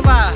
是吧。